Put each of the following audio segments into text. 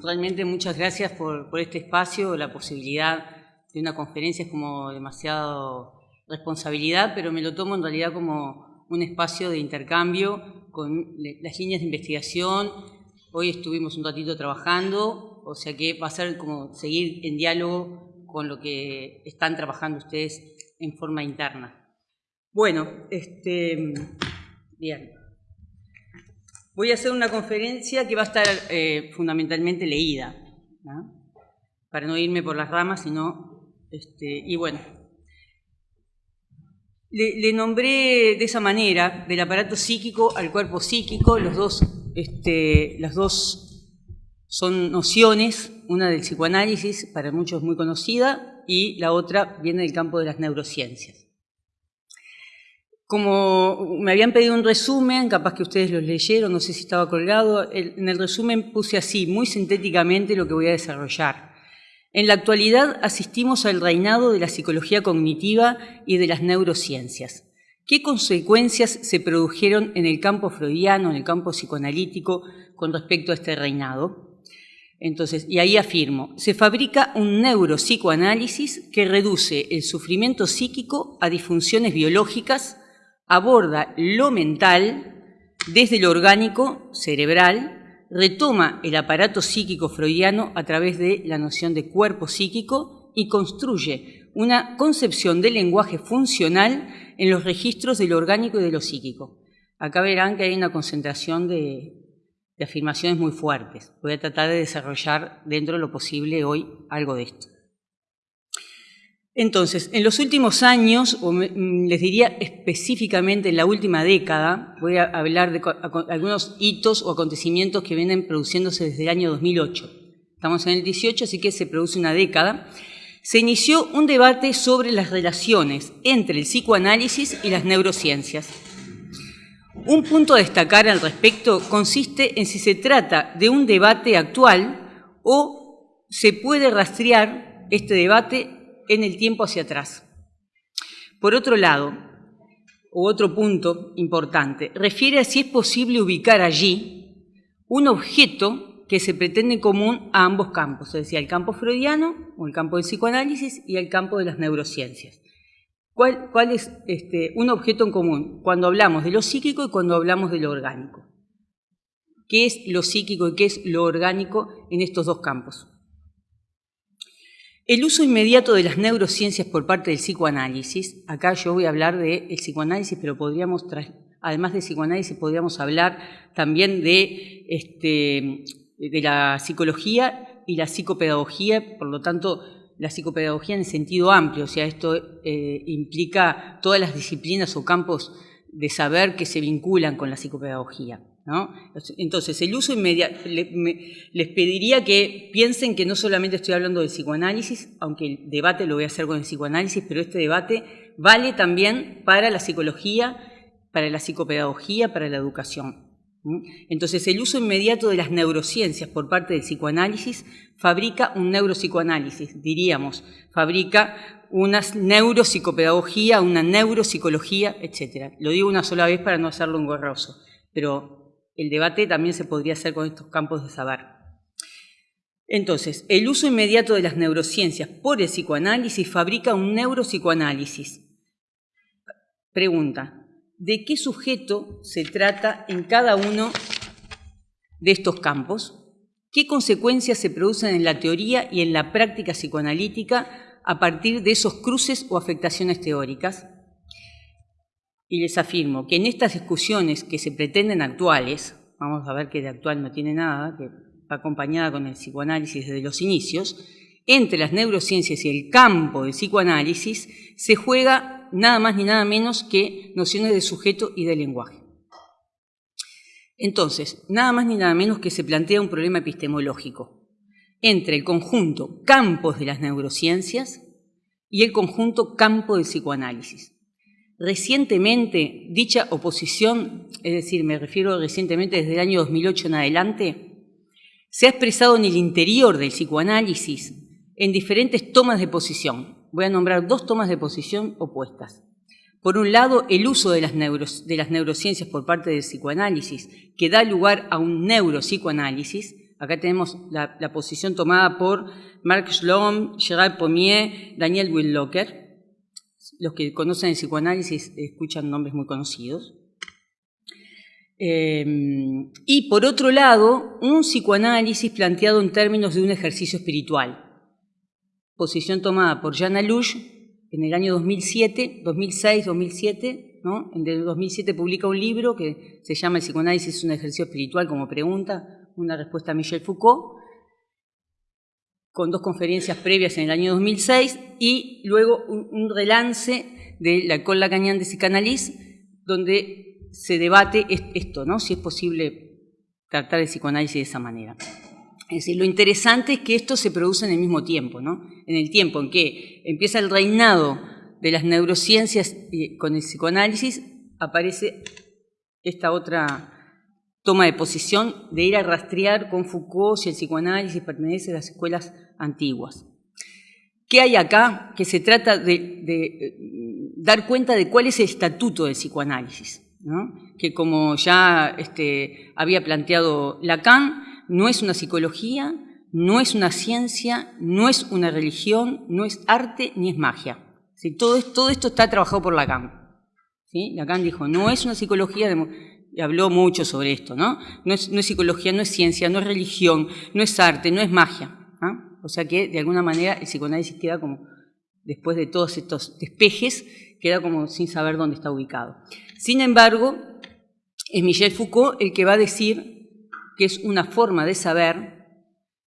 realmente muchas gracias por, este espacio, la posibilidad de una conferencia es como demasiado responsabilidad, pero me lo tomo en realidad como un espacio de intercambio con las líneas de investigación. Hoy estuvimos un ratito trabajando, o sea que va a ser como seguir en diálogo con lo que están trabajando ustedes en forma interna. Bueno, este, bien. Voy a hacer una conferencia que va a estar eh, fundamentalmente leída, para no irme por las ramas, sino, este, y bueno, le, nombré de esa manera, del aparato psíquico al cuerpo psíquico, los dos, este, las dos son nociones, una del psicoanálisis, para muchos muy conocida, y la otra viene del campo de las neurociencias. Como me habían pedido un resumen, capaz que ustedes lo leyeron, no sé si estaba colgado, en el resumen puse así, muy sintéticamente, lo que voy a desarrollar. En la actualidad asistimos al reinado de la psicología cognitiva y de las neurociencias. ¿Qué consecuencias se produjeron en el campo freudiano, en el campo psicoanalítico, con respecto a este reinado? Entonces, y ahí afirmo, se fabrica un neuropsicoanálisis que reduce el sufrimiento psíquico a disfunciones biológicas, aborda lo mental desde lo orgánico cerebral, retoma el aparato psíquico freudiano a través de la noción de cuerpo psíquico y construye una concepción del lenguaje funcional en los registros de lo orgánico y de lo psíquico. Acá verán que hay una concentración de, de afirmaciones muy fuertes. Voy a tratar de desarrollar dentro de lo posible hoy algo de esto. Entonces, en los últimos años, o mm, les diría específicamente en la última década, voy a hablar de algunos hitos o acontecimientos que vienen produciéndose desde el año 2008. Estamos en el 18, así que se produce una década. Se inició un debate sobre las relaciones entre el psicoanálisis y las neurociencias. Un punto a destacar al respecto consiste en si se trata de un debate actual o se puede rastrear este debate en el tiempo hacia atrás. Por otro lado, o otro punto importante, refiere a si es posible ubicar allí un objeto que se pretende común a ambos campos, es decir, el campo freudiano o el campo del psicoanálisis y el campo de las neurociencias. ¿Cuál, cuál es este, un objeto en común cuando hablamos de lo psíquico y cuando hablamos de lo orgánico? ¿Qué es lo psíquico y qué es lo orgánico en estos dos campos? El uso inmediato de las neurociencias por parte del psicoanálisis, acá yo voy a hablar del psicoanálisis, pero podríamos, además de psicoanálisis, podríamos hablar también de, este, de la psicología y la psicopedagogía, por lo tanto, la psicopedagogía en sentido amplio, o sea, esto eh, implica todas las disciplinas o campos de saber que se vinculan con la psicopedagogía. Entonces, el uso inmediato, les pediría que piensen que no solamente estoy hablando del psicoanálisis, aunque el debate lo voy a hacer con el psicoanálisis, pero este debate vale también para la psicología, para la psicopedagogía, para la educación. Entonces, el uso inmediato de las neurociencias por parte del psicoanálisis fabrica un neuropsicoanálisis, diríamos, fabrica una neuropsicopedagogía, una neuropsicología, etc. Lo digo una sola vez para no hacerlo engorroso, pero el debate también se podría hacer con estos campos de saber. Entonces, el uso inmediato de las neurociencias por el psicoanálisis fabrica un neuropsicoanálisis. Pregunta, ¿de qué sujeto se trata en cada uno de estos campos? ¿Qué consecuencias se producen en la teoría y en la práctica psicoanalítica a partir de esos cruces o afectaciones teóricas? Y les afirmo que en estas discusiones que se pretenden actuales, vamos a ver que de actual no tiene nada, que va acompañada con el psicoanálisis desde los inicios, entre las neurociencias y el campo del psicoanálisis se juega nada más ni nada menos que nociones de sujeto y de lenguaje. Entonces, nada más ni nada menos que se plantea un problema epistemológico entre el conjunto campos de las neurociencias y el conjunto campo del psicoanálisis. Recientemente, dicha oposición, es decir, me refiero recientemente desde el año 2008 en adelante, se ha expresado en el interior del psicoanálisis en diferentes tomas de posición. Voy a nombrar dos tomas de posición opuestas. Por un lado, el uso de las, neurociencias por parte del psicoanálisis, que da lugar a un neuropsicoanálisis, Acá tenemos la, posición tomada por Marc Schlom, Gerard Pommier, Daniel Willocker. Los que conocen el psicoanálisis escuchan nombres muy conocidos. Eh, y por otro lado, un psicoanálisis planteado en términos de un ejercicio espiritual. Posición tomada por Jean Alouche en el año 2007, 2006, 2007. ¿no? En el 2007 publica un libro que se llama El psicoanálisis es un ejercicio espiritual como pregunta, una respuesta a Michel Foucault, con dos conferencias previas en el año 2006 y luego un, relance de la École Lacanian de Psicanalys, donde se debate esto, ¿no? si es posible tratar el psicoanálisis de esa manera. Es decir, lo interesante es que esto se produce en el mismo tiempo, ¿no? en el tiempo en que empieza el reinado de las neurociencias con el psicoanálisis, aparece esta otra toma de posición de ir a rastrear con Foucault si el psicoanálisis pertenece a las escuelas antiguas. ¿Qué hay acá? Que se trata de, eh, dar cuenta de cuál es el estatuto del psicoanálisis, que como ya este, había planteado Lacan, no es una psicología, no es una ciencia, no es una religión, no es arte ni es magia. Todo, esto está trabajado por Lacan. Lacan dijo, no es una psicología, y habló mucho sobre esto, ¿no? No es, psicología, no es ciencia, no es religión, no es arte, no es magia. O sea que, de alguna manera, el psicoanálisis queda como, después de todos estos despejes, queda como sin saber dónde está ubicado. Sin embargo, es Michel Foucault el que va a decir que es una forma de saber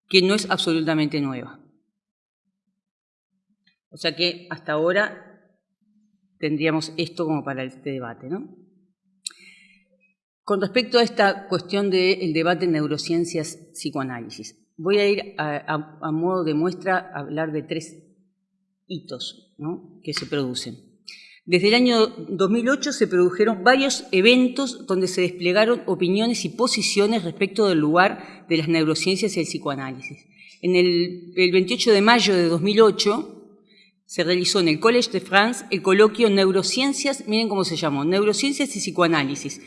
que no es absolutamente nueva. O sea que hasta ahora tendríamos esto como para este debate, ¿no? Con respecto a esta cuestión del debate en neurociencias-psicoanálisis, voy a ir a, modo de muestra a hablar de tres hitos que se producen. Desde el año 2008 se produjeron varios eventos donde se desplegaron opiniones y posiciones respecto del lugar de las neurociencias y el psicoanálisis. En el, el 28 de mayo de 2008 se realizó en el Collège de France el coloquio Neurociencias, miren cómo se llamó, Neurociencias y Psicoanálisis,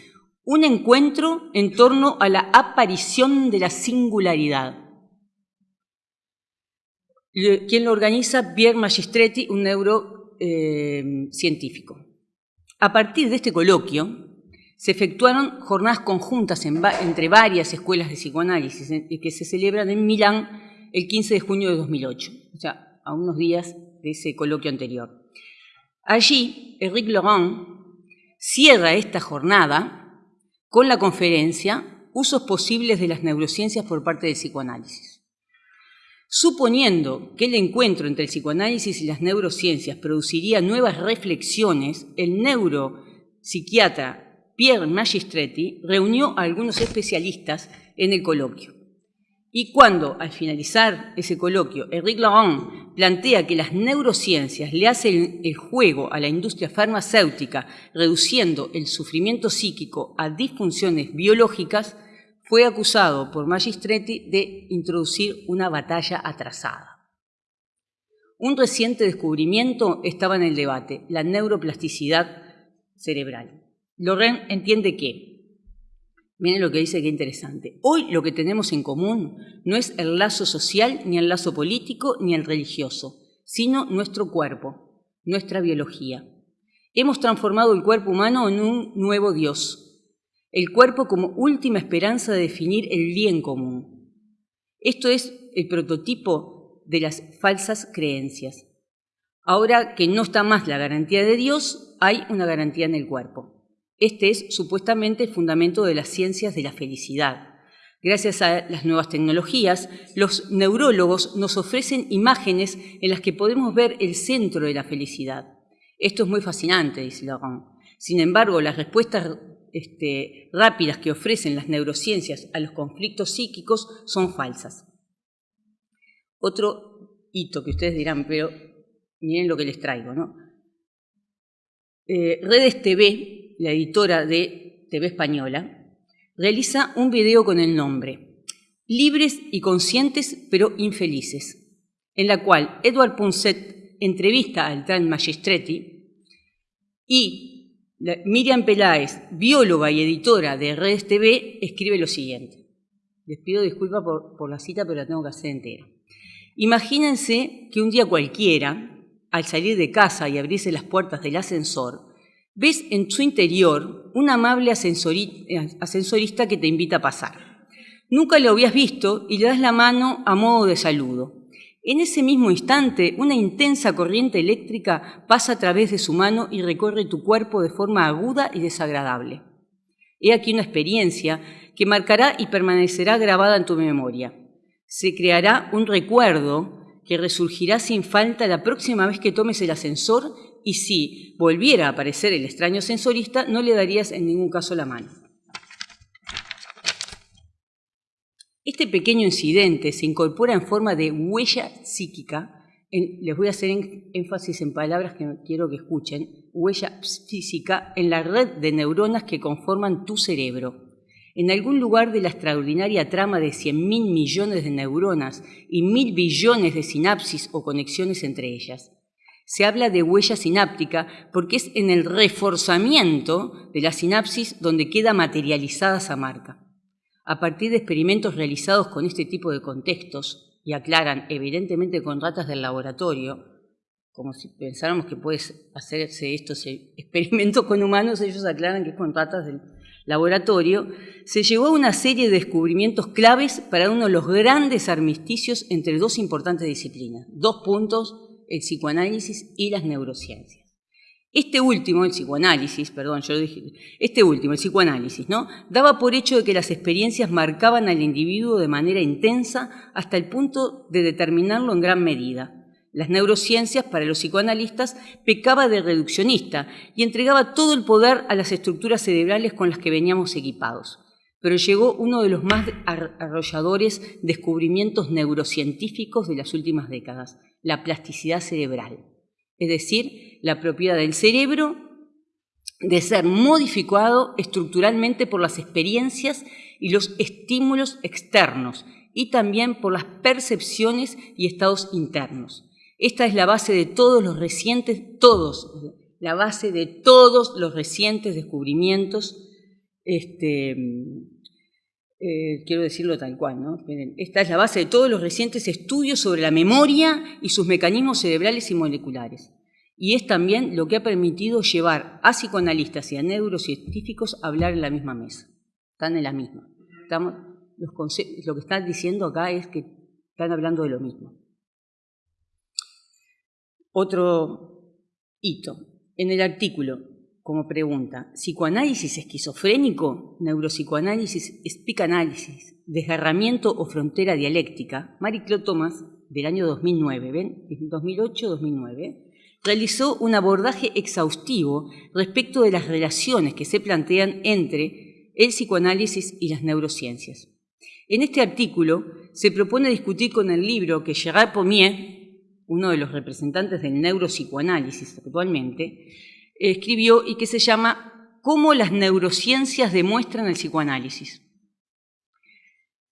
un encuentro en torno a la aparición de la singularidad. Quien lo organiza, Pierre Magistretti, un neurocientífico. a partir de este coloquio, se efectuaron jornadas conjuntas entre varias escuelas de psicoanálisis que se celebran en Milán el 15 de junio de 2008, o sea, a unos días de ese coloquio anterior. Allí, Eric Laurent cierra esta jornada con la conferencia Usos posibles de las neurociencias por parte del psicoanálisis. Suponiendo que el encuentro entre el psicoanálisis y las neurociencias produciría nuevas reflexiones, el neuropsiquiatra Pierre Magistretti reunió a algunos especialistas en el coloquio. Y cuando, al finalizar ese coloquio, Eric Laurent plantea que las neurociencias le hacen el juego a la industria farmacéutica, reduciendo el sufrimiento psíquico a disfunciones biológicas, fue acusado por Magistretti de introducir una batalla atrasada. Un reciente descubrimiento estaba en el debate, la neuroplasticidad cerebral. Laurent entiende que Miren lo que dice, qué interesante. Hoy lo que tenemos en común no es el lazo social, ni el lazo político, ni el religioso, sino nuestro cuerpo, nuestra biología. Hemos transformado el cuerpo humano en un nuevo Dios, el cuerpo como última esperanza de definir el bien común. Esto es el prototipo de las falsas creencias. Ahora que no está más la garantía de Dios, hay una garantía en el cuerpo. Este es supuestamente el fundamento de las ciencias de la felicidad. Gracias a las nuevas tecnologías, los neurólogos nos ofrecen imágenes en las que podemos ver el centro de la felicidad. Esto es muy fascinante, dice Laurent. Sin embargo, las respuestas este, rápidas que ofrecen las neurociencias a los conflictos psíquicos son falsas. Otro hito que ustedes dirán, pero miren lo que les traigo, ¿no? Eh, Redes TV la editora de TV Española, realiza un video con el nombre Libres y conscientes pero infelices, en la cual Edward Punset entrevista al Tran Magistretti y Miriam Peláez, bióloga y editora de Redes TV, escribe lo siguiente. Les pido disculpas por, por la cita, pero la tengo que hacer entera. Imagínense que un día cualquiera, al salir de casa y abrirse las puertas del ascensor, ves en su interior un amable ascensorista que te invita a pasar. Nunca lo habías visto y le das la mano a modo de saludo. En ese mismo instante, una intensa corriente eléctrica pasa a través de su mano y recorre tu cuerpo de forma aguda y desagradable. He aquí una experiencia que marcará y permanecerá grabada en tu memoria. Se creará un recuerdo que resurgirá sin falta la próxima vez que tomes el ascensor y si volviera a aparecer el extraño sensorista, no le darías en ningún caso la mano. Este pequeño incidente se incorpora en forma de huella psíquica, les voy a hacer énfasis en palabras que quiero que escuchen, huella física en la red de neuronas que conforman tu cerebro. En algún lugar de la extraordinaria trama de 100.000 millones de neuronas y mil billones de sinapsis o conexiones entre ellas. Se habla de huella sináptica porque es en el reforzamiento de la sinapsis donde queda materializada esa marca. A partir de experimentos realizados con este tipo de contextos, y aclaran evidentemente con ratas del laboratorio, como si pensáramos que puede hacerse estos experimentos con humanos, ellos aclaran que es con ratas del laboratorio, se llegó a una serie de descubrimientos claves para uno de los grandes armisticios entre dos importantes disciplinas. Dos puntos, el psicoanálisis y las neurociencias. Este último, el psicoanálisis, perdón, yo dije, este último, el psicoanálisis, ¿no? Daba por hecho de que las experiencias marcaban al individuo de manera intensa hasta el punto de determinarlo en gran medida. Las neurociencias, para los psicoanalistas, pecaba de reduccionista y entregaba todo el poder a las estructuras cerebrales con las que veníamos equipados. Pero llegó uno de los más arrolladores descubrimientos neurocientíficos de las últimas décadas, la plasticidad cerebral es decir, la propiedad del cerebro de ser modificado estructuralmente por las experiencias y los estímulos externos y también por las percepciones y estados internos. Esta es la base de todos los recientes, todos, la base de todos los recientes descubrimientos, este, eh, quiero decirlo tal cual, ¿no? Esta es la base de todos los recientes estudios sobre la memoria y sus mecanismos cerebrales y moleculares. Y es también lo que ha permitido llevar a psicoanalistas y a neurocientíficos a hablar en la misma mesa. Están en la misma. Lo que están diciendo acá es que están hablando de lo mismo. Otro hito. En el artículo, como pregunta, ¿psicoanálisis esquizofrénico? ¿Neuropsicoanálisis, espicanálisis, desgarramiento o frontera dialéctica? Marie Claude Thomas, del año 2009, ¿ven? 2008-2009 realizó un abordaje exhaustivo respecto de las relaciones que se plantean entre el psicoanálisis y las neurociencias. En este artículo se propone discutir con el libro que Gerard Pommier, uno de los representantes del neuropsicoanálisis actualmente, escribió y que se llama Cómo las neurociencias demuestran el psicoanálisis.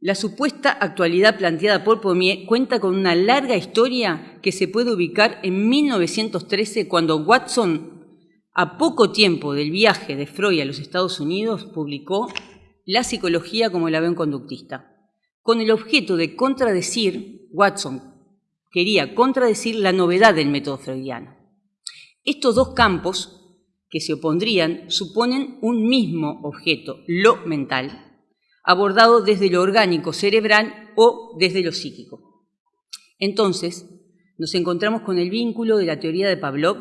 La supuesta actualidad planteada por Pommier cuenta con una larga historia que se puede ubicar en 1913 cuando Watson, a poco tiempo del viaje de Freud a los Estados Unidos, publicó La psicología como la ve un conductista. Con el objeto de contradecir, Watson quería contradecir la novedad del método freudiano. Estos dos campos que se opondrían suponen un mismo objeto, lo mental, abordado desde lo orgánico cerebral o desde lo psíquico. Entonces, nos encontramos con el vínculo de la teoría de Pavlov,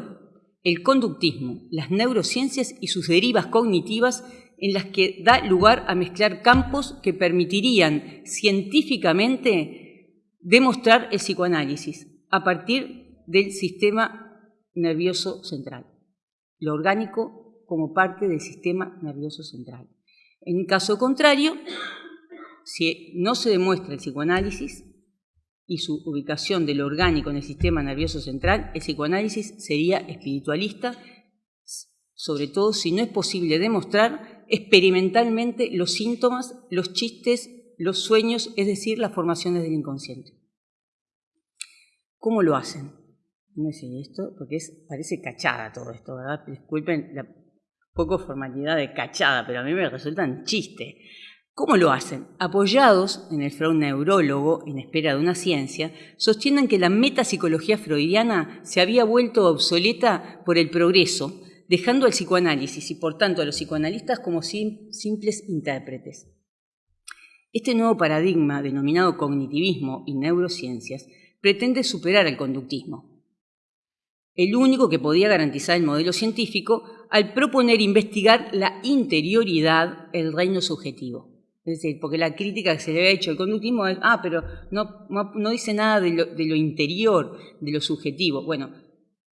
el conductismo, las neurociencias y sus derivas cognitivas en las que da lugar a mezclar campos que permitirían científicamente demostrar el psicoanálisis a partir del sistema nervioso central, lo orgánico como parte del sistema nervioso central. En caso contrario, si no se demuestra el psicoanálisis y su ubicación de lo orgánico en el sistema nervioso central, el psicoanálisis sería espiritualista, sobre todo si no es posible demostrar experimentalmente los síntomas, los chistes, los sueños, es decir, las formaciones del inconsciente. ¿Cómo lo hacen? No sé esto, porque es, parece cachada todo esto, ¿verdad? Disculpen la poco formalidad de cachada, pero a mí me resulta un chiste. ¿Cómo lo hacen? Apoyados en el Freud neurólogo, en espera de una ciencia, sostienen que la metapsicología freudiana se había vuelto obsoleta por el progreso, dejando al psicoanálisis y por tanto a los psicoanalistas como simples intérpretes. Este nuevo paradigma, denominado cognitivismo y neurociencias, pretende superar el conductismo, el único que podía garantizar el modelo científico al proponer investigar la interioridad, el reino subjetivo. Es decir, porque la crítica que se le había hecho al conductismo es, ah, pero no, no, dice nada de lo, interior, de lo subjetivo. Bueno,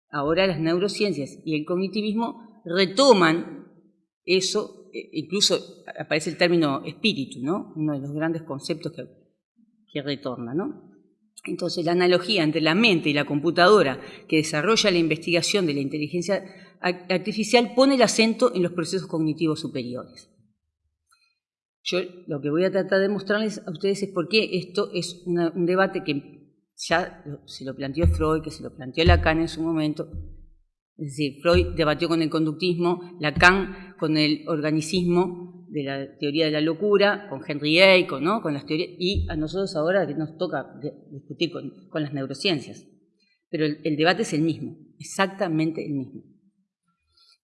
ahora las neurociencias y el cognitivismo retoman eso, e, incluso aparece el término espíritu, ¿no? Uno de los grandes conceptos que, que retorna, ¿no? Entonces, la analogía entre la mente y la computadora que desarrolla la investigación de la inteligencia artificial pone el acento en los procesos cognitivos superiores. Yo lo que voy a tratar de mostrarles a ustedes es por qué esto es un debate que ya se lo planteó Freud, que se lo planteó Lacan en su momento. Es decir, Freud debatió con el conductismo, Lacan con el organicismo de la teoría de la locura, con Henry Bacon, ¿no? con las teorías, y a nosotros ahora que nos toca discutir con, las neurociencias. Pero el debate es el mismo, exactamente el mismo.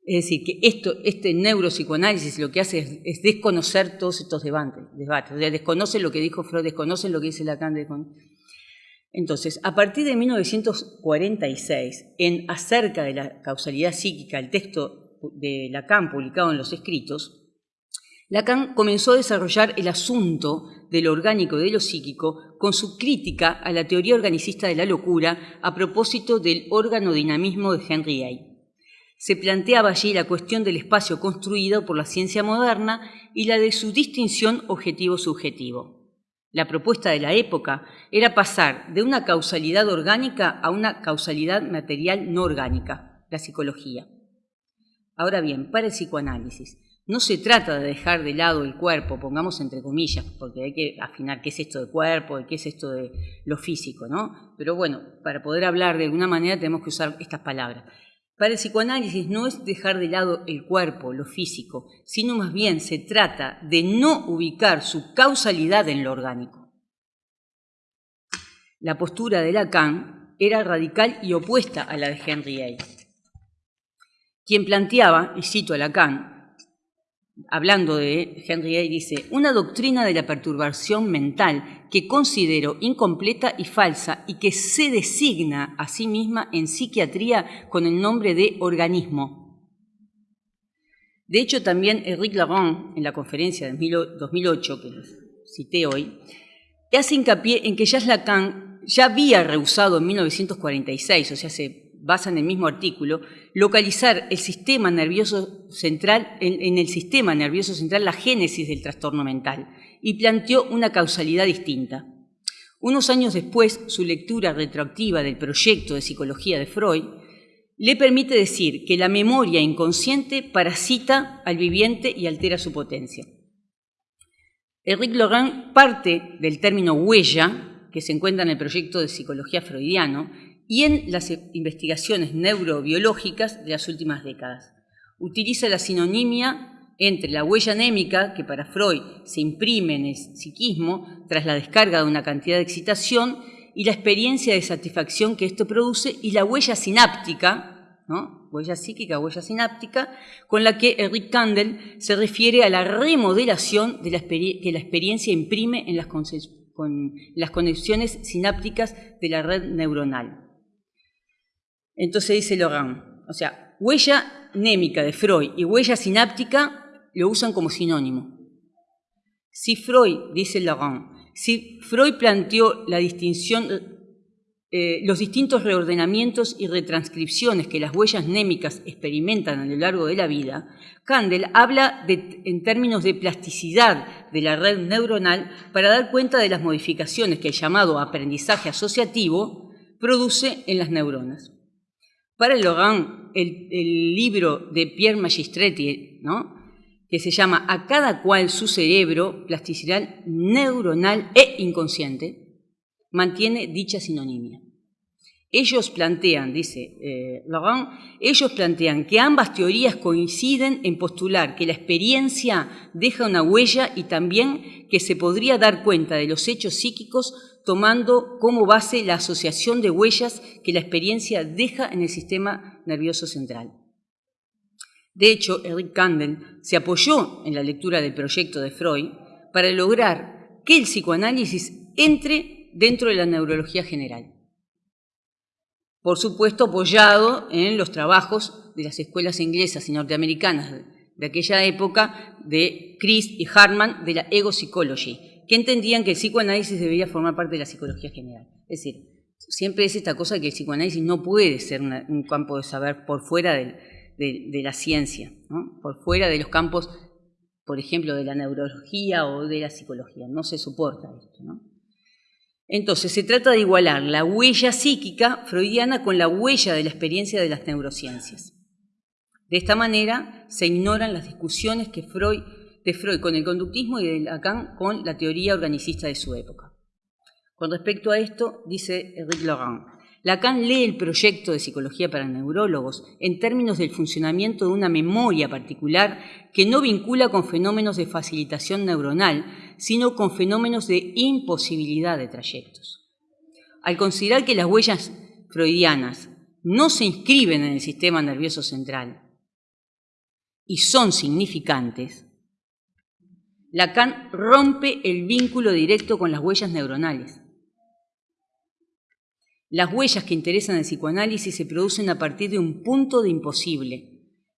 Es decir, que esto, este neuropsicoanálisis lo que hace es, desconocer todos estos debates, debates. O desconoce lo que dijo Freud, desconoce lo que dice Lacan. Entonces, a partir de 1946, en Acerca de la causalidad psíquica, el texto de Lacan publicado en los escritos, Lacan comenzó a desarrollar el asunto de lo orgánico y de lo psíquico con su crítica a la teoría organicista de la locura a propósito del órgano dinamismo de Henry A se planteaba allí la cuestión del espacio construido por la ciencia moderna y la de su distinción objetivo-subjetivo. La propuesta de la época era pasar de una causalidad orgánica a una causalidad material no orgánica, la psicología. Ahora bien, para el psicoanálisis, no se trata de dejar de lado el cuerpo, pongamos entre comillas, porque hay que afinar qué es esto de cuerpo y qué es esto de lo físico, ¿no? Pero bueno, para poder hablar de alguna manera tenemos que usar estas palabras. Para el psicoanálisis no es dejar de lado el cuerpo, lo físico, sino más bien se trata de no ubicar su causalidad en lo orgánico. La postura de Lacan era radical y opuesta a la de Henry A. Quien planteaba, y cito a Lacan, hablando de Henry A, dice, una doctrina de la perturbación mental que considero incompleta y falsa y que se designa a sí misma en psiquiatría con el nombre de organismo. De hecho, también Eric Laurent, en la conferencia de 2008, que cité hoy, hace hincapié en que Jacques Lacan ya había rehusado en 1946, o sea, se basa en el mismo artículo, localizar el sistema nervioso central, en, el sistema nervioso central la génesis del trastorno mental y planteó una causalidad distinta. Unos años después, su lectura retroactiva del proyecto de psicología de Freud le permite decir que la memoria inconsciente parasita al viviente y altera su potencia. Eric Laurent parte del término huella, que se encuentra en el proyecto de psicología freudiano, y en las investigaciones neurobiológicas de las últimas décadas. Utiliza la sinonimia entre la huella anémica, que para Freud se imprime en el psiquismo tras la descarga de una cantidad de excitación, y la experiencia de satisfacción que esto produce, y la huella sináptica, ¿no? huella psíquica, huella sináptica, con la que Eric Kandel se refiere a la remodelación de la que la experiencia imprime en las, con las conexiones sinápticas de la red neuronal. Entonces dice Laurent, o sea, huella némica de Freud y huella sináptica lo usan como sinónimo. Si Freud, dice Laurent, si Freud planteó la distinción, eh, los distintos reordenamientos y retranscripciones que las huellas némicas experimentan a lo largo de la vida, Kandel habla en términos de plasticidad de la red neuronal para dar cuenta de las modificaciones que el llamado aprendizaje asociativo produce en las neuronas. Para Logan, el, libro de Pierre Magistretti, ¿no? que se llama A cada cual su cerebro, plasticidad neuronal e inconsciente, mantiene dicha sinonimia. Ellos plantean, dice eh, Laurent, ellos plantean que ambas teorías coinciden en postular que la experiencia deja una huella y también que se podría dar cuenta de los hechos psíquicos tomando como base la asociación de huellas que la experiencia deja en el sistema nervioso central. De hecho, Eric Kandel se apoyó en la lectura del proyecto de Freud para lograr que el psicoanálisis entre dentro de la neurología general por supuesto apoyado en los trabajos de las escuelas inglesas y norteamericanas de aquella época de Chris y Hartman de la Ego Psychology, que entendían que el psicoanálisis debía formar parte de la psicología general. Es decir, siempre es esta cosa que el psicoanálisis no puede ser un campo de saber por fuera de, la ciencia, por fuera de los campos, por ejemplo, de la neurología o de la psicología. No se soporta esto. Entonces, se trata de igualar la huella psíquica freudiana con la huella de la experiencia de las neurociencias. De esta manera, se ignoran las discusiones que Freud, de Freud con el conductismo y de Lacan con la teoría organicista de su época. Con respecto a esto, dice Eric Laurent, Lacan lee el proyecto de psicología para neurólogos en términos del funcionamiento de una memoria particular que no vincula con fenómenos de facilitación neuronal, sino con fenómenos de imposibilidad de trayectos. Al considerar que las huellas freudianas no se inscriben en el sistema nervioso central y son significantes, Lacan rompe el vínculo directo con las huellas neuronales las huellas que interesan al psicoanálisis se producen a partir de un punto de imposible.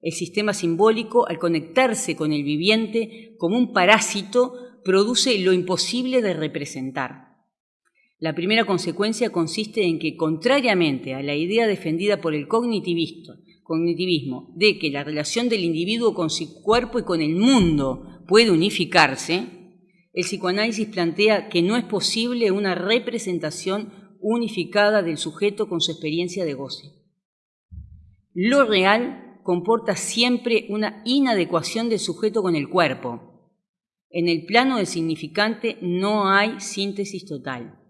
El sistema simbólico, al conectarse con el viviente como un parásito, produce lo imposible de representar. La primera consecuencia consiste en que, contrariamente a la idea defendida por el de que la relación del individuo con su cuerpo y con el mundo puede unificarse, el psicoanálisis plantea que no es posible una representación unificada del sujeto con su experiencia de goce. Lo real comporta siempre una inadecuación del sujeto con el cuerpo. En el plano del significante no hay síntesis total.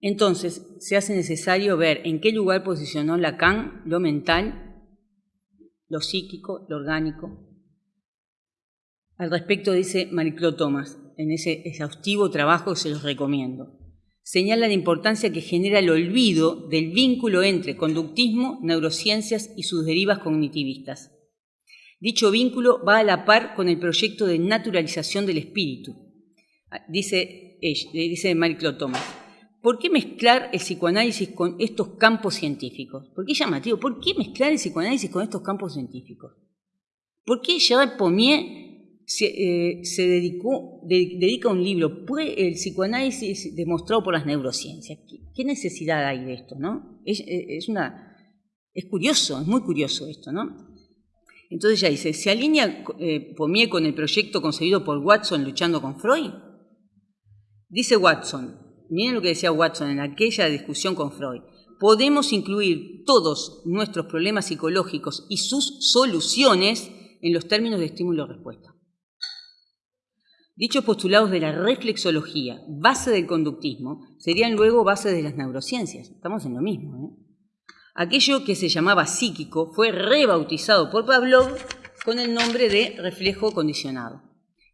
Entonces, se hace necesario ver en qué lugar posicionó Lacan lo mental, lo psíquico, lo orgánico. Al respecto dice Mariclo Thomas, en ese exhaustivo trabajo se los recomiendo señala la importancia que genera el olvido del vínculo entre conductismo, neurociencias y sus derivas cognitivistas. Dicho vínculo va a la par con el proyecto de naturalización del espíritu. Dice, dice Marie-Claude Thomas, ¿por qué mezclar el psicoanálisis con estos campos científicos? ¿Por qué llamativo? ¿Por qué mezclar el psicoanálisis con estos campos científicos? ¿Por qué Gerard Pommier se, eh, dedicó, dedica un libro, el psicoanálisis demostrado por las neurociencias. ¿Qué, necesidad hay de esto? ¿no? Es, eh, una, es curioso, es muy curioso esto. ¿no? Entonces ya dice, ¿se alinea eh, Pommier con el proyecto concebido por Watson luchando con Freud? Dice Watson, miren lo que decía Watson en aquella discusión con Freud, podemos incluir todos nuestros problemas psicológicos y sus soluciones en los términos de estímulo-respuesta. Dichos postulados de la reflexología, base del conductismo, serían luego base de las neurociencias. Estamos en lo mismo. ¿eh? Aquello que se llamaba psíquico fue rebautizado por Pavlov con el nombre de reflejo condicionado.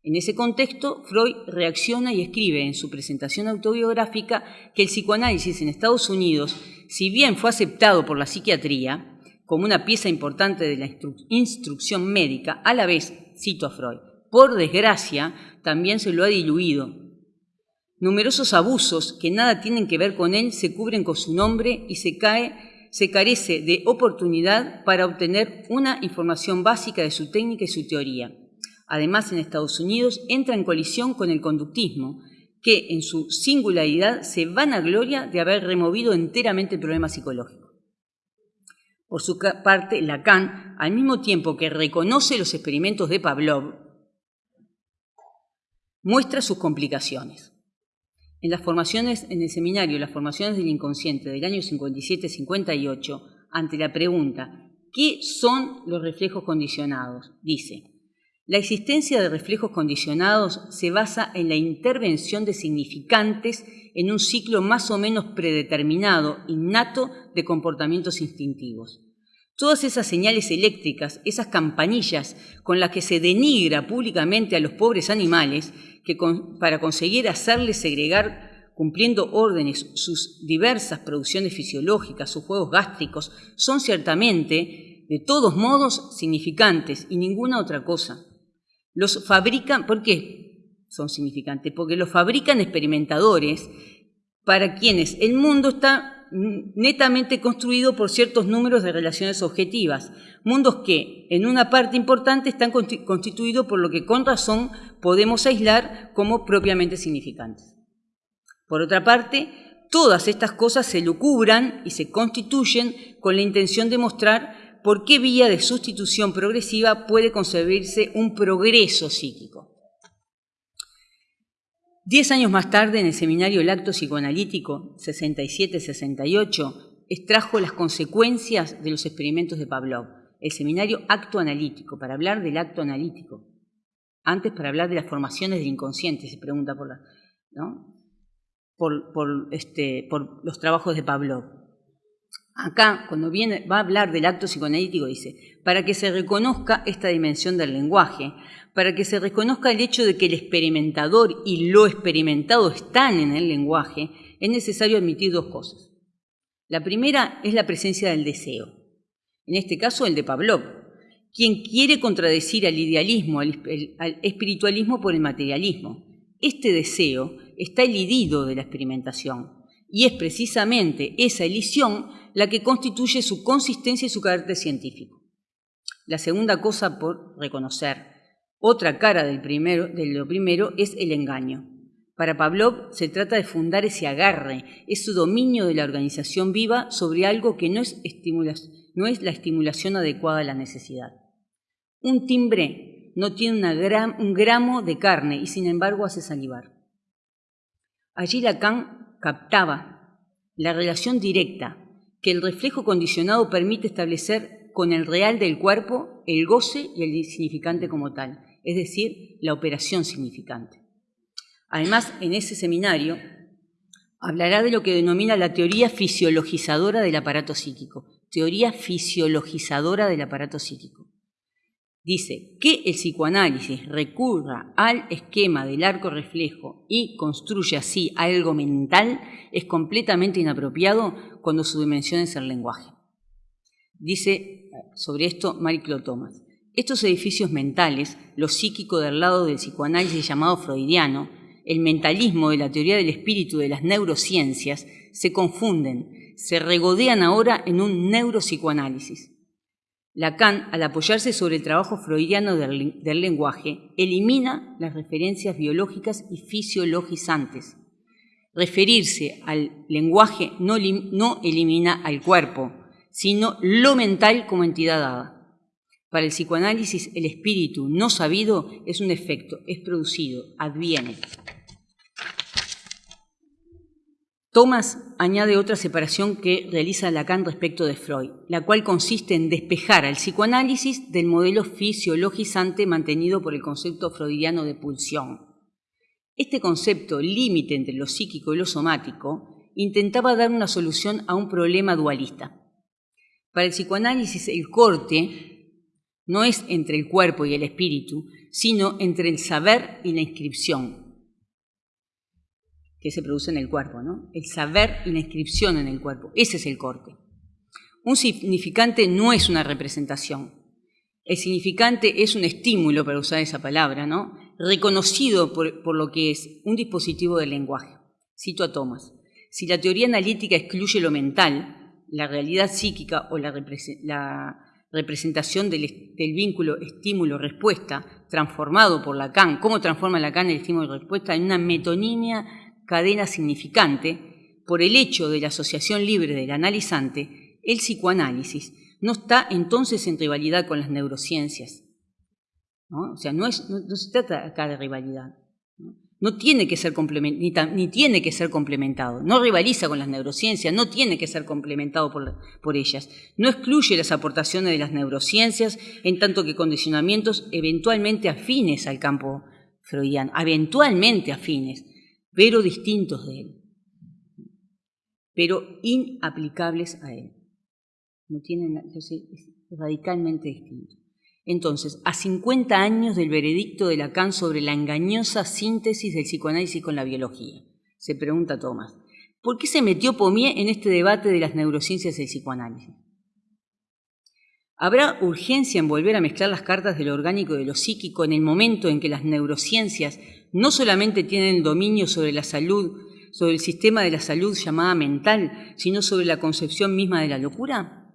En ese contexto, Freud reacciona y escribe en su presentación autobiográfica que el psicoanálisis en Estados Unidos, si bien fue aceptado por la psiquiatría como una pieza importante de la instrucción médica, a la vez, cito a Freud, por desgracia, también se lo ha diluido. Numerosos abusos que nada tienen que ver con él se cubren con su nombre y se carece de oportunidad para obtener una información básica de su técnica y su teoría. Además, en Estados Unidos entra en colisión con el conductismo, que en su singularidad se van a gloria de haber removido enteramente el problema psicológico. Por su parte, Lacan, al mismo tiempo que reconoce los experimentos de Pavlov, muestra sus complicaciones. En las formaciones, en el seminario Las formaciones del inconsciente del año 57-58, ante la pregunta ¿qué son los reflejos condicionados? dice, la existencia de reflejos condicionados se basa en la intervención de significantes en un ciclo más o menos predeterminado, innato, de comportamientos instintivos. Todas esas señales eléctricas, esas campanillas con las que se denigra públicamente a los pobres animales, que para conseguir hacerles segregar, cumpliendo órdenes, sus diversas producciones fisiológicas, sus juegos gástricos, son ciertamente, de todos modos, significantes y ninguna otra cosa. Los fabrican, ¿por qué son significantes? Porque los fabrican experimentadores para quienes el mundo está netamente construido por ciertos números de relaciones objetivas, mundos que en una parte importante están constituidos por lo que con razón podemos aislar como propiamente significantes. Por otra parte, todas estas cosas se lucubran y se constituyen con la intención de mostrar por qué vía de sustitución progresiva puede concebirse un progreso psíquico. Diez años más tarde, en el seminario El Acto Psicoanalítico, 67-68, extrajo las consecuencias de los experimentos de Pavlov. El seminario Acto Analítico, para hablar del acto analítico. Antes, para hablar de las formaciones del inconsciente, se pregunta por, este, por los trabajos de Pavlov. Acá, cuando viene, va a hablar del acto psicoanalítico, dice, para que se reconozca esta dimensión del lenguaje, para que se reconozca el hecho de que el experimentador y lo experimentado están en el lenguaje, es necesario admitir dos cosas. La primera es la presencia del deseo, en este caso el de Pavlov, quien quiere contradecir al idealismo, al, espiritualismo por el materialismo. Este deseo está elidido de la experimentación y es precisamente esa elisión la que constituye su consistencia y su carácter científico. La segunda cosa por reconocer otra cara del primero, de lo primero es el engaño. Para Pavlov se trata de fundar ese agarre, ese dominio de la organización viva sobre algo que no es, no es la estimulación adecuada a la necesidad. Un timbre no tiene un gramo de carne y sin embargo hace salivar. Allí Lacan captaba la relación directa que el reflejo condicionado permite establecer con el real del cuerpo, el goce y el significante como tal es decir, la operación significante. Además, en ese seminario hablará de lo que denomina la teoría fisiologizadora del aparato psíquico. Teoría fisiologizadora del aparato psíquico. Dice que el psicoanálisis recurra al esquema del arco reflejo y construya así algo mental es completamente inapropiado cuando su dimensión es el lenguaje. Dice sobre esto Marie-Claude Thomas. Estos edificios mentales, lo psíquico del lado del psicoanálisis llamado freudiano, el mentalismo de la teoría del espíritu de las neurociencias, se confunden, se regodean ahora en un neuropsicoanálisis. Lacan, al apoyarse sobre el trabajo freudiano del, lenguaje, elimina las referencias biológicas y fisiologizantes. Referirse al lenguaje no, elimina al cuerpo, sino lo mental como entidad dada. Para el psicoanálisis, el espíritu no sabido es un efecto, es producido, adviene. Thomas añade otra separación que realiza Lacan respecto de Freud, la cual consiste en despejar al psicoanálisis del modelo fisiologizante mantenido por el concepto freudiano de pulsión. Este concepto, límite entre lo psíquico y lo somático, intentaba dar una solución a un problema dualista. Para el psicoanálisis, el corte no es entre el cuerpo y el espíritu, sino entre el saber y la inscripción que se produce en el cuerpo, ¿no? El saber y la inscripción en el cuerpo, ese es el corte. Un significante no es una representación. El significante es un estímulo, para usar esa palabra, ¿no? Reconocido por, lo que es un dispositivo del lenguaje. Cito a Thomas. Si la teoría analítica excluye lo mental, la realidad psíquica o la, representación del, vínculo estímulo-respuesta transformado por Lacan, cómo transforma Lacan el estímulo-respuesta en una metonimia cadena significante, por el hecho de la asociación libre del analizante, el psicoanálisis no está entonces en rivalidad con las neurociencias. O sea, no, no se trata acá de rivalidad. No tiene que ser ni, ni, tiene que ser complementado. No rivaliza con las neurociencias, no tiene que ser complementado por, por, ellas. No excluye las aportaciones de las neurociencias en tanto que condicionamientos eventualmente afines al campo freudiano, eventualmente afines, pero distintos de él. pero inaplicables a él. No tienen, es radicalmente distinto. Entonces, a 50 años del veredicto de Lacan sobre la engañosa síntesis del psicoanálisis con la biología, se pregunta Thomas, ¿por qué se metió Pommier en este debate de las neurociencias del psicoanálisis? ¿Habrá urgencia en volver a mezclar las cartas de lo orgánico y de lo psíquico en el momento en que las neurociencias no solamente tienen dominio sobre la salud, sobre el sistema de la salud llamada mental, sino sobre la concepción misma de la locura?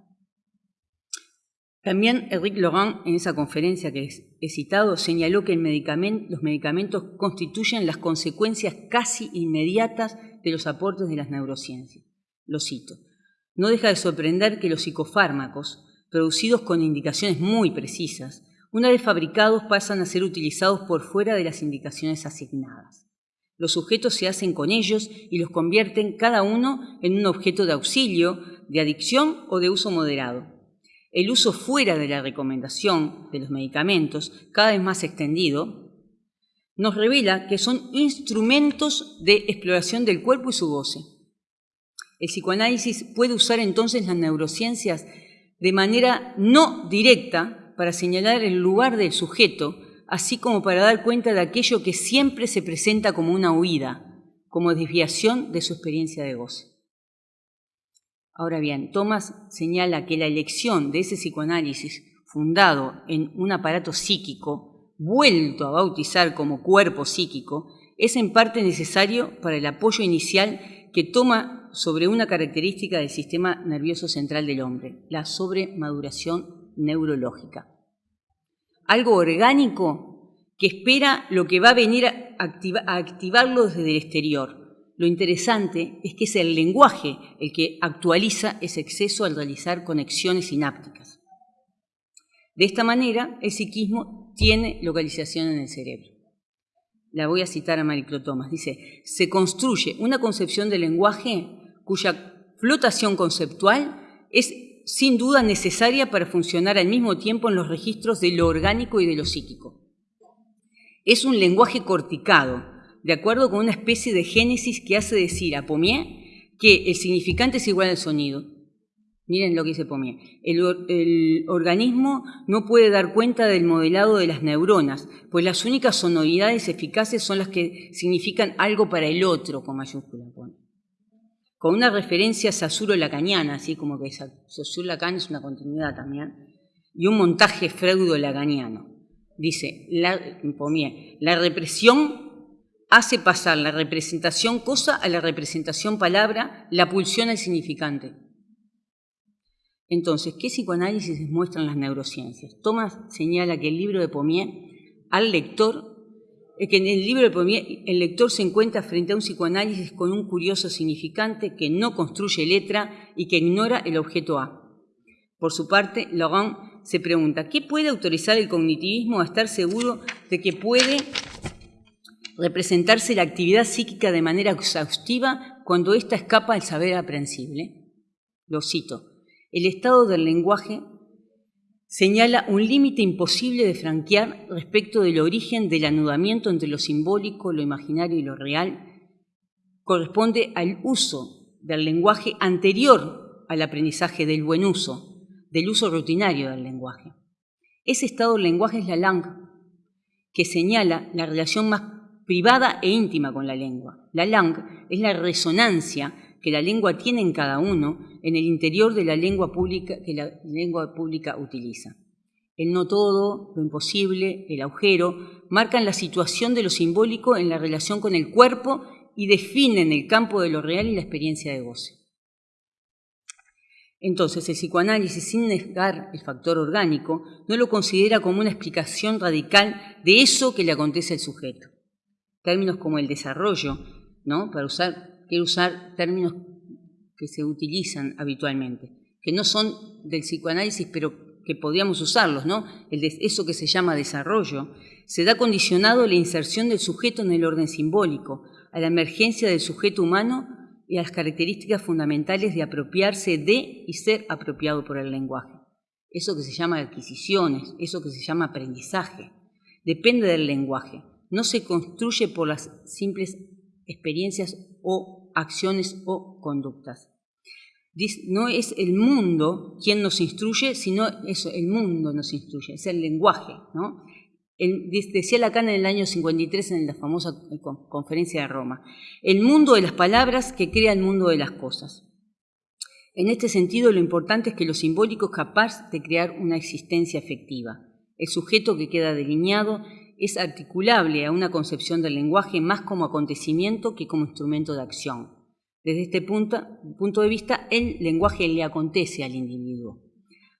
También Eric Laurent, en esa conferencia que he citado, señaló que los medicamentos constituyen las consecuencias casi inmediatas de los aportes de las neurociencias. Lo cito. No deja de sorprender que los psicofármacos, producidos con indicaciones muy precisas, una vez fabricados pasan a ser utilizados por fuera de las indicaciones asignadas. Los sujetos se hacen con ellos y los convierten cada uno en un objeto de auxilio, de adicción o de uso moderado. El uso fuera de la recomendación de los medicamentos, cada vez más extendido, nos revela que son instrumentos de exploración del cuerpo y su goce. El psicoanálisis puede usar entonces las neurociencias de manera no directa para señalar el lugar del sujeto, así como para dar cuenta de aquello que siempre se presenta como una huida, como desviación de su experiencia de goce. Ahora bien, Thomas señala que la elección de ese psicoanálisis fundado en un aparato psíquico, vuelto a bautizar como cuerpo psíquico, es en parte necesario para el apoyo inicial que toma sobre una característica del sistema nervioso central del hombre, la sobremaduración neurológica. Algo orgánico que espera lo que va a venir a, activarlo desde el exterior. Lo interesante es que es el lenguaje el que actualiza ese exceso al realizar conexiones sinápticas. De esta manera, el psiquismo tiene localización en el cerebro la voy a citar a Mariclo Thomas, dice, se construye una concepción del lenguaje cuya flotación conceptual es sin duda necesaria para funcionar al mismo tiempo en los registros de lo orgánico y de lo psíquico. Es un lenguaje corticado, de acuerdo con una especie de génesis que hace decir a Pommier que el significante es igual al sonido. Miren lo que dice Pommier. El, organismo no puede dar cuenta del modelado de las neuronas, pues las únicas sonoridades eficaces son las que significan algo para el otro, con mayúscula con una referencia sasuro-lacaniana, así como que Saussure-Lacan es una continuidad también, y un montaje freudo-lacaniano. Dice, la, la represión hace pasar la representación cosa a la representación palabra, la pulsión al significante. Entonces, ¿qué psicoanálisis muestran las neurociencias? Thomas señala que el libro de Pommier al lector que en el libro de Pommier el lector se encuentra frente a un psicoanálisis con un curioso significante que no construye letra y que ignora el objeto A. Por su parte, Laurent se pregunta, ¿qué puede autorizar el cognitivismo a estar seguro de que puede representarse la actividad psíquica de manera exhaustiva cuando ésta escapa al saber aprensible? Lo cito. El estado del lenguaje señala un límite imposible de franquear respecto del origen del anudamiento entre lo simbólico, lo imaginario y lo real. Corresponde al uso del lenguaje anterior al aprendizaje del buen uso, del uso rutinario del lenguaje. Ese estado del lenguaje es la langue, que señala la relación más privada e íntima con la lengua. La langue es la resonancia que la lengua tiene en cada uno en el interior de la lengua pública que la lengua pública utiliza. El no todo, lo imposible, el agujero, marcan la situación de lo simbólico en la relación con el cuerpo y definen el campo de lo real y la experiencia de goce. Entonces, el psicoanálisis, sin negar el factor orgánico, no lo considera como una explicación radical de eso que le acontece al sujeto. Términos como el desarrollo, ¿no? para usar quiero usar términos que se utilizan habitualmente, que no son del psicoanálisis, pero que podríamos usarlos, ¿no? Eso que se llama desarrollo, se da condicionado la inserción del sujeto en el orden simbólico, a la emergencia del sujeto humano y a las características fundamentales de apropiarse de y ser apropiado por el lenguaje. Eso que se llama adquisiciones, eso que se llama aprendizaje, depende del lenguaje, no se construye por las simples experiencias o acciones o conductas. no es el mundo quien nos instruye, sino el mundo nos instruye, es el lenguaje. ¿no? decía Lacan en el año 53 en la famosa conferencia de Roma, el mundo de las palabras que crea el mundo de las cosas. En este sentido, lo importante es que lo simbólico es capaz de crear una existencia efectiva. El sujeto que queda delineado es articulable a una concepción del lenguaje más como acontecimiento que como instrumento de acción. Desde este punto, de vista, el lenguaje le acontece al individuo.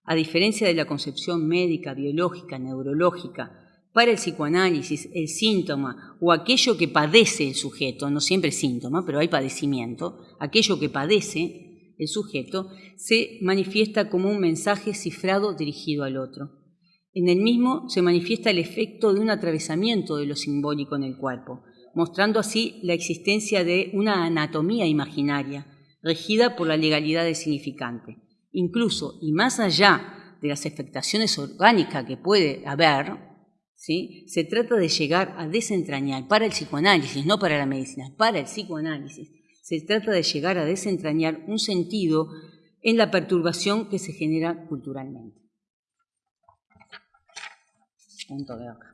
A diferencia de la concepción médica, biológica, neurológica, para el psicoanálisis, el síntoma o aquello que padece el sujeto, no siempre síntoma, pero hay padecimiento, aquello que padece el sujeto, se manifiesta como un mensaje cifrado dirigido al otro. En el mismo se manifiesta el efecto de un atravesamiento de lo simbólico en el cuerpo, mostrando así la existencia de una anatomía imaginaria, regida por la legalidad del significante. Incluso, y más allá de las afectaciones orgánicas que puede haber, ¿sí? se trata de llegar a desentrañar, para el psicoanálisis, no para la medicina, para el psicoanálisis, se trata de llegar a desentrañar un sentido en la perturbación que se genera culturalmente. Punto de acá.